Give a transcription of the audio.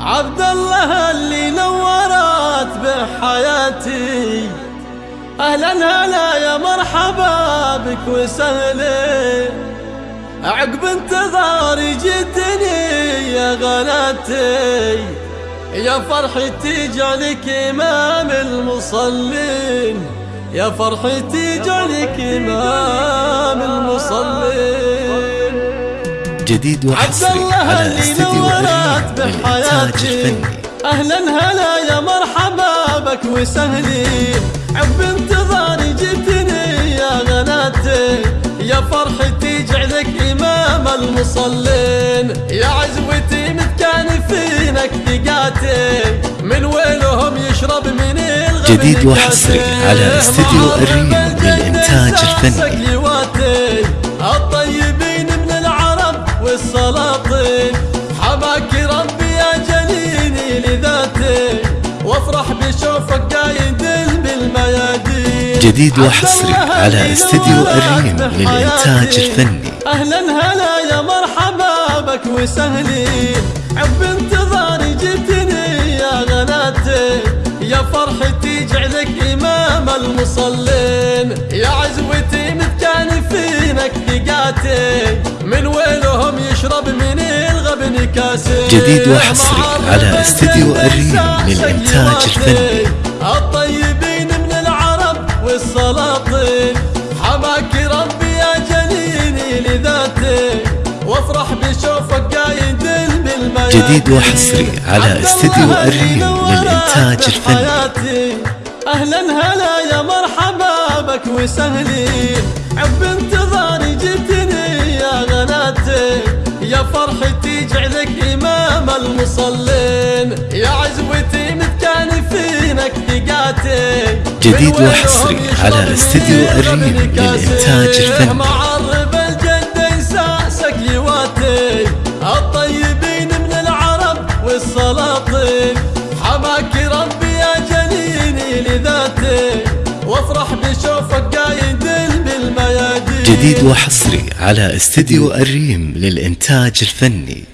عبد الله اللي نورت بحياتي. أهلا هلا يا مرحبا بك وسهلا. عقب انتظاري جدني يا غلاتي. يا فرحتي جعلك إمام المصلين. يا فرحتي جعلك إمام المصلين. جديد وحصري. على استديو الريم للإنتاج الفني أهلا هلا يا مرحبا بك وسهلين عب انتظاري جتني يا غناتي. يا فرحتي جعلك إمام المصلين. يا عزوتي متكانفينك ثقاتي؟ من وينهم يشرب من الغبن جديد وحصري على استديو الريم للإنتاج الفني وافرح بشوفك قايد بالميادين. جديد وحصري على استديو الريم للإنتاج الفني. أهلا هلا يا مرحبا بك وسهلين عب انتظاري جتني يا غناتي. يا فرحتي جعلك إمام المصلين. يا عزوتي متكانفينك ثقاتي جديد وحصري على استديو الريم للإنتاج الفني الطيبين من العرب والسلاطين. حماك ربي يا جليني لذاتي وافرح بشوفك قايد بالميادين جديد وحصري على استديو الريم للإنتاج الفني أهلا هلا يا مرحبا بك وسهلين عب المصلين يا عزوتي متكانفينك ثقاتي جديد وحصري على استديو الريم للإنتاج الفني معرب الجد يساسك لواتي. الطيبين من العرب والسلاطين. حماك ربي يا جليني لذاتي. وافرح بشوفك قايد بالميادين. جديد وحصري على استديو الريم للإنتاج الفني.